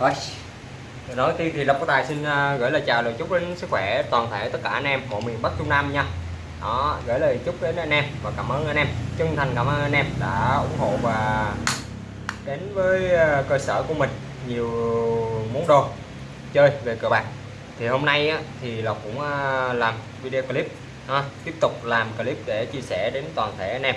rồi nói tiên thì Lộc có tài xin à, gửi lời chào lời chúc đến sức khỏe toàn thể tất cả anh em mọi miền Bắc Trung Nam nha. Đó gửi lời chúc đến anh em và cảm ơn anh em. Chân thành cảm ơn anh em đã ủng hộ và đến với à, cơ sở của mình nhiều món đồ chơi về cờ bạc. Thì hôm nay thì Lộc cũng à, làm video clip ha, tiếp tục làm clip để chia sẻ đến toàn thể anh em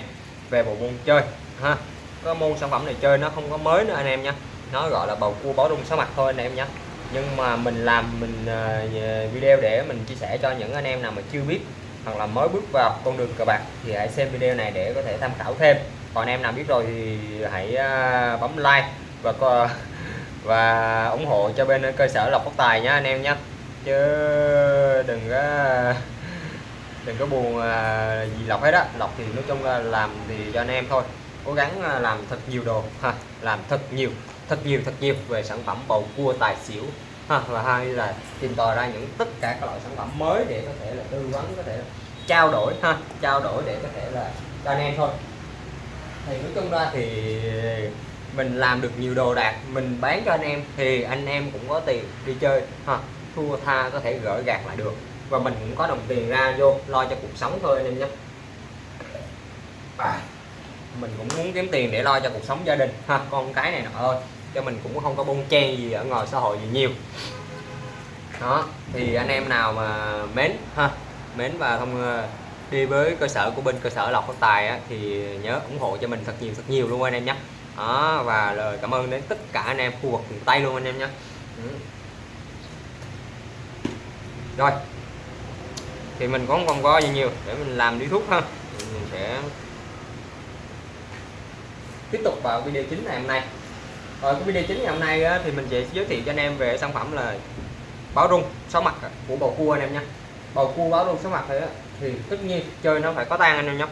về bộ môn chơi ha. Cái môn sản phẩm này chơi nó không có mới nữa anh em nha nó gọi là bầu cua báo rung sáu mặt thôi anh em nhé. Nhưng mà mình làm mình ờ, video để mình chia sẻ cho những anh em nào mà chưa biết hoặc là mới bước vào con đường cờ bạc thì hãy xem video này để có thể tham khảo thêm. Còn em nào biết rồi thì hãy ờ, bấm like và có, và ủng hộ cho bên cơ sở lọc phát tài nhé anh em nhé. Chứ đừng có đừng có buồn ờ, gì lọc hết á. Lọc thì nói chung là làm thì cho anh em thôi. Cố gắng làm thật nhiều đồ. Ha làm thật nhiều thật nhiều thật nhiều về sản phẩm bầu cua tài xỉu. Ha và hai là tìm tòi ra những tất cả các loại sản phẩm mới để có thể là tư vấn có thể trao đổi ha trao đổi để có thể là cho anh em thôi. Thì nói chung ra thì mình làm được nhiều đồ đạc mình bán cho anh em thì anh em cũng có tiền đi chơi ha thua tha có thể gỡ gạt lại được. Và mình cũng có đồng tiền ra vô lo cho cuộc sống thôi anh em nhé. À, mình cũng muốn kiếm tiền để lo cho cuộc sống gia đình. Ha. Con cái này nọ thôi cho mình cũng không có bông chen gì ở ngoài xã hội gì nhiều. Đó thì anh em nào mà mến ha mến và không đi với cơ sở của bên cơ sở lọc phát tài á, thì nhớ ủng hộ cho mình thật nhiều thật nhiều luôn anh em nhé. Đó và lời cảm ơn đến tất cả anh em khu vực miền tây luôn anh em nhé. Ừ. rồi thì mình cũng không có gì nhiều để mình làm đi thuốc ha. Mình sẽ tiếp tục vào video chính ngày hôm nay. Ở cái video chính ngày hôm nay á, thì mình sẽ giới thiệu cho anh em về sản phẩm là báo rung sáu mặt của bầu cua anh em nha bầu cua báo rung sáu mặt thì, thì tất nhiên chơi nó phải có tan anh em nhé.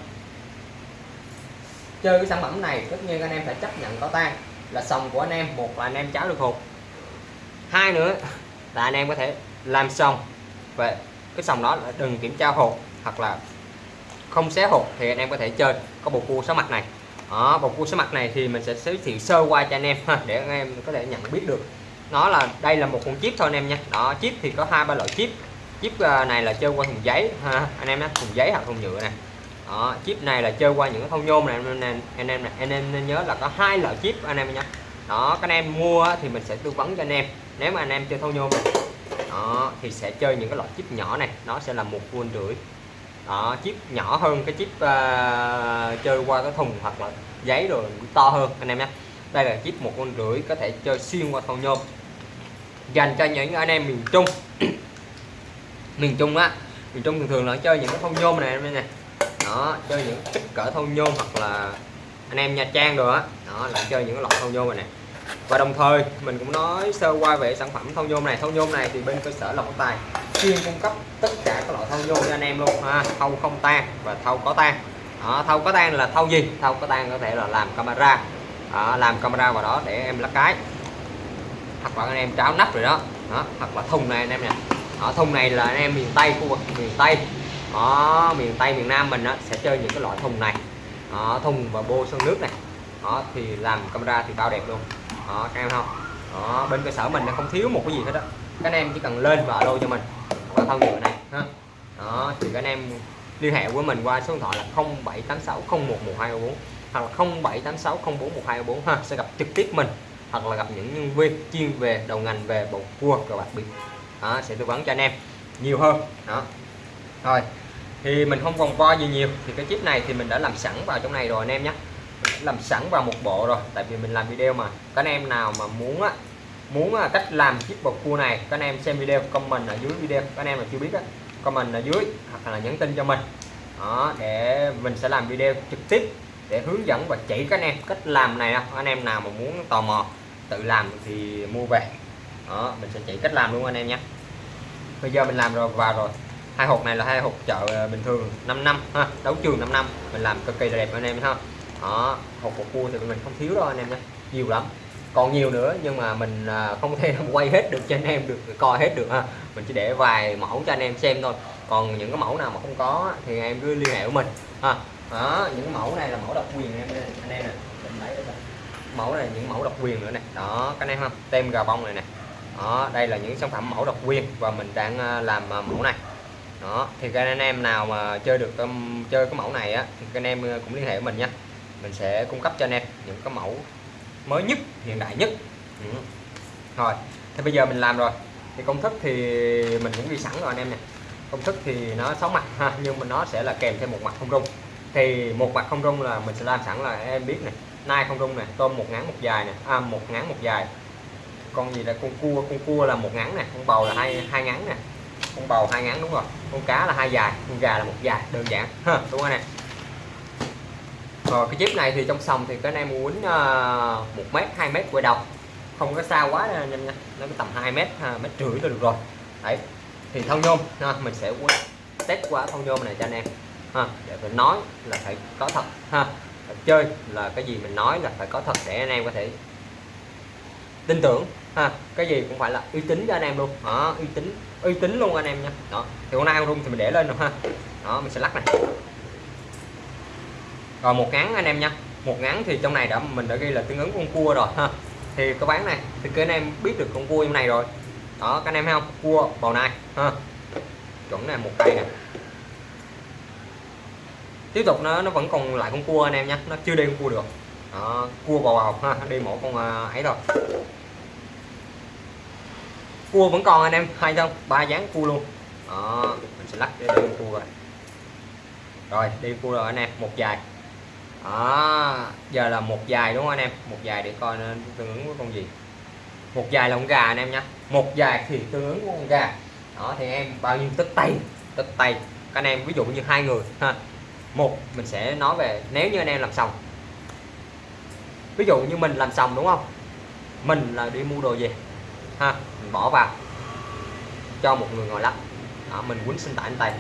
Chơi cái sản phẩm này tất nhiên anh em phải chấp nhận có tan là sòng của anh em một là anh em cháo được hột. Hai nữa là anh em có thể làm sòng về cái sòng đó là đừng kiểm tra hột hoặc là không xé hột thì anh em có thể chơi có bầu cua sáu mặt này đó, bầu cua số mặt này thì mình sẽ giới thiệu sơ qua cho anh em ha, để anh em có thể nhận biết được nó là đây là một con chip thôi anh em nha đó chip thì có hai ba loại chip chip này là chơi qua thùng giấy ha anh em nhé thùng giấy hoặc thùng nhựa này đó, chip này là chơi qua những cái thau nhôm này anh em anh em anh em nên nhớ là có hai loại chip anh em nhé đó các anh em mua thì mình sẽ tư vấn cho anh em nếu mà anh em chơi thau nhôm này đó thì sẽ chơi những cái loại chip nhỏ này nó sẽ là một vuông rưỡi đó chip nhỏ hơn cái chip uh, chơi qua cái thùng hoặc là giấy rồi to hơn anh em nhé. Đây là chip một con rưỡi có thể chơi xuyên qua thau nhôm. Dành cho những anh em miền Trung. Miền Trung á miền Trung thường thường là chơi những cái thau nhôm này anh em này đó chơi những kích cỡ thau nhôm hoặc là anh em Nha Trang rồi á. Đó. đó là chơi những loại thau nhôm này nè. Và đồng thời mình cũng nói sơ qua về sản phẩm thau nhôm này. Thau nhôm này thì bên cơ sở Lộc Tài chuyên cung cấp tất cả các loại thau vô cho anh em luôn ha. Thau không tan và thau có tan. Đó, thau có tan là thau gì? Thau có tan có thể là làm camera. Đó, làm camera vào đó để em lắc cái. Hoặc là anh em tráo nắp rồi đó, đó hoặc là thùng này anh em nè. Ở thùng này là anh em miền Tây khu vực miền Tây. Đó miền Tây miền Nam mình đó, sẽ chơi những cái loại thùng này. Đó, thùng và bô sơn nước này. Đó thì làm camera thì bao đẹp luôn. Đó các em không? Đó bên cơ sở mình nó không thiếu một cái gì hết đó các anh em chỉ cần lên và alo cho mình và thân nhựa này ha. Đó thì các anh em liên hệ với mình qua số điện thoại là 0786011224 hoặc là 0786041224 ha sẽ gặp trực tiếp mình hoặc là gặp những nhân viên chuyên về đầu ngành về bầu cua cờ bạc bịp. Đó, sẽ tư vấn cho anh em nhiều hơn. Đó. Rồi thì mình không vòng vo gì nhiều. Thì cái chip này thì mình đã làm sẵn vào trong này rồi anh em nhé. Làm sẵn vào một bộ rồi tại vì mình làm video mà. Các anh em nào mà muốn á muốn à, cách làm chiếc bột cua này, các anh em xem video comment ở dưới video, các anh em mà chưa biết á, comment ở dưới hoặc là nhắn tin cho mình. Đó, để mình sẽ làm video trực tiếp để hướng dẫn và chỉ các anh em cách làm này anh em nào mà muốn tò mò tự làm thì mua về. Đó, mình sẽ chỉ cách làm luôn anh em nhé. Bây giờ mình làm rồi, vào rồi. Hai hộp này là hai hộp chợ à, bình thường 5 năm, ha, đấu trường 5 năm. Mình làm cực kỳ đẹp anh em ha. Đó, hộp bột cua thì mình không thiếu đâu anh em nhé. Nhiều lắm còn nhiều nữa nhưng mà mình à, không thể quay hết được cho anh em được coi hết được ha. Mình chỉ để vài mẫu cho anh em xem thôi. Còn những cái mẫu nào mà không có thì em cứ liên hệ với mình ha. Đó những mẫu này là mẫu độc quyền em anh em nè. Mẫu này những mẫu độc quyền nữa này đó cái này không tem gà bông này nè. Đó đây là những sản phẩm mẫu độc quyền và mình đang à, làm à, mẫu này. Đó thì các anh em nào mà chơi được um, chơi cái mẫu này á thì các anh em cũng liên hệ với mình nha. Mình sẽ cung cấp cho anh em những cái mẫu mới nhất hiện đại nhất. Ừ. rồi thì bây giờ mình làm rồi. Thì công thức thì mình cũng ghi sẵn rồi anh em nè. Công thức thì nó sáu mặt ha nhưng mà nó sẽ là kèm thêm một mặt không rung. Thì một mặt không rung là mình sẽ làm sẵn là em biết này nai không rung này tôm một ngắn một dài này à, một ngắn một dài. Con gì là con cua con cua là một ngắn nè con bầu là hai hai ngắn nè. Con bầu hai ngắn đúng rồi con cá là hai dài con gà là một dài đơn giản. Ha đúng rồi nè rồi cái chip này thì trong sòng thì cái này muốn ờ, một mét hai mét quay đầu. Không có xa quá nha nha nó tầm 2 mét à, mét rưỡi là được rồi. Đấy thì thau nhôm ha, mình sẽ test qua thau nhôm này cho anh em. Ha, để mình nói là phải có thật ha. Chơi là cái gì mình nói là phải có thật để anh em có thể tin tưởng ha. Cái gì cũng phải là uy tín cho anh em luôn. Đó uy tín uy tín luôn anh em nha. Đó thì con nào rung thì mình để lên rồi ha. Đó mình sẽ lắc này rồi một ngắn anh em nha. Một ngắn thì trong này đã mình đã ghi là tương ứng con cua rồi ha. Thì có bán này thì các anh em biết được con cua trong này rồi. Đó các anh em thấy không? Cua bầu này, ha. Chuẩn này một cây nè. Tiếp tục nó nó vẫn còn lại con cua anh em nha nó chưa đi con cua được. Đó, cua bầu bầu ha đi mỗi con à, ấy rồi. Cua vẫn còn anh em hay không? Ba dáng cua luôn. Đó mình sẽ lắc để đi con cua rồi rồi đi cua rồi anh em một dài đó giờ là một dài đúng không anh em? Một dài để coi nó tương ứng với con gì. Một dài là con gà anh em nhé một dài thì tương ứng với con gà. Đó thì em bao nhiêu? Tất tay tất tay. Các anh em ví dụ như hai người ha. Một mình sẽ nói về nếu như anh em làm xong ví dụ như mình làm xong đúng không? Mình là đi mua đồ về ha. Mình bỏ vào cho một người ngồi lắp. Đó, mình quýnh sinh tải anh tay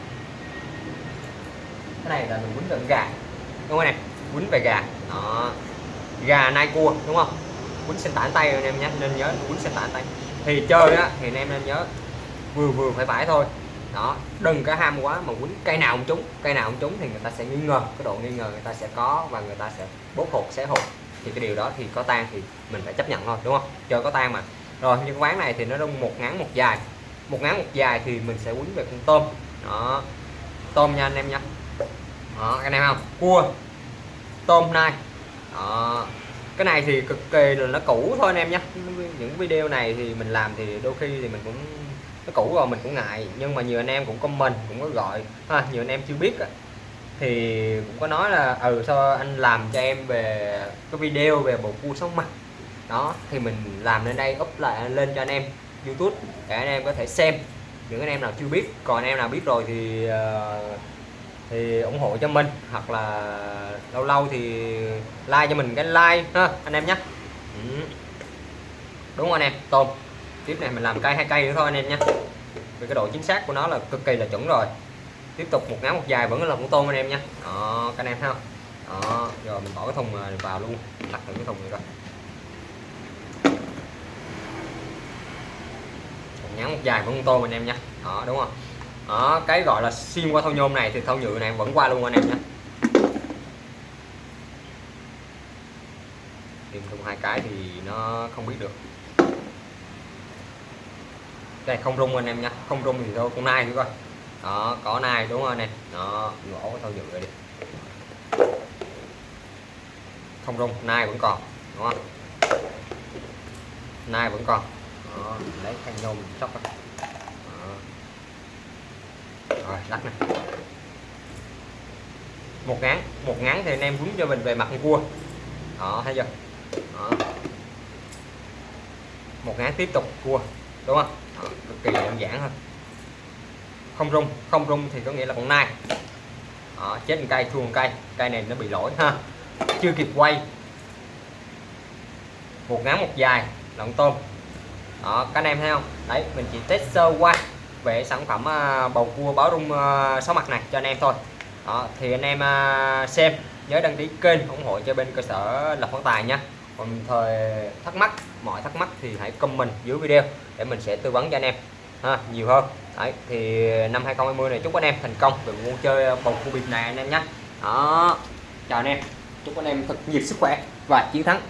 cái này là mình quýnh gần gà. Đúng không anh em? Quýnh về gà. Đó. Gà nai cua, đúng không? Quýnh sinh tản tay anh em nhé, nên nhớ quýnh sinh tản tay. Thì chơi á, thì anh em nên nhớ, vừa vừa phải phải thôi. Đó, đừng có ham quá mà quýnh cây nào cũng trúng, cây nào cũng trúng thì người ta sẽ nghi ngờ, cái độ nghi ngờ người ta sẽ có và người ta sẽ bốc hột xé hột thì cái điều đó thì có tan thì mình phải chấp nhận thôi, đúng không? Chơi có tan mà. Rồi như quán này thì nó đông một ngắn một dài. Một ngắn một dài thì mình sẽ quýnh về con tôm. Đó. Tôm nha anh em nha. Đó, anh em không? Cua tôm nai đó. cái này thì cực kỳ là nó cũ thôi anh em nhé. Những video này thì mình làm thì đôi khi thì mình cũng nó cũ rồi mình cũng ngại. Nhưng mà nhiều anh em cũng comment cũng có gọi. Ha, nhiều anh em chưa biết thì cũng có nói là ừ sao anh làm cho em về cái video về bộ cua sống mặt. Đó thì mình làm lên đây up lại lên cho anh em YouTube để anh em có thể xem. Những anh em nào chưa biết còn anh em nào biết rồi thì uh, thì ủng hộ cho mình, hoặc là lâu lâu thì like cho mình cái like ha, anh em nhé. Ừ. đúng không anh em tôm. Tiếp này mình làm cây hai cây nữa thôi anh em nhé. Vì cái độ chính xác của nó là cực kỳ là chuẩn rồi. Tiếp tục một ngắn một dài vẫn là một tôm anh em nhé. Đó, các anh em thấy không? Đó, rồi mình bỏ cái thùng à, vào luôn. Đặt thử cái thùng này coi. Một ngắn một dài vẫn tôm anh em nhé. Đó, đúng không? Đó cái gọi là xuyên qua thau nhôm này thì thau nhựa này vẫn qua luôn anh em nhé. Tìm thêm hai cái thì nó không biết được. Đây không rung anh em nha không rung thì thôi con nai nữa coi. Đó có nai đúng không anh em? Đó gỗ cái thau nhựa đi. Không rung nai vẫn còn đúng không? Nai vẫn còn. Đó, lấy khăn nhôm sóc đó rồi lắc này một ngắn một ngắn thì anh em quấn cho mình về mặt con cua đó thấy chưa? Đó. một ngắn tiếp tục cua đúng không? Đó, cực kỳ đơn giản thôi. Không rung không rung thì có nghĩa là con nai. Đó, chết một cây thua một cây cây này nó bị lỗi ha. Chưa kịp quay. Một ngắn một dài lợn tôm. Đó các anh em thấy không? Đấy mình chỉ test sơ qua về sản phẩm à, bầu cua báo rung à, sáu mặt này cho anh em thôi. Đó, thì anh em à, xem nhớ đăng ký kênh ủng hộ cho bên cơ sở lập phát tài nha. Còn thời thắc mắc mọi thắc mắc thì hãy comment dưới video để mình sẽ tư vấn cho anh em. Ha, nhiều hơn. Đấy, thì năm 2020 này chúc anh em thành công về môn chơi bầu cua bịp này anh em nhé. Đó chào anh em. Chúc anh em thật nhiều sức khỏe và chiến thắng.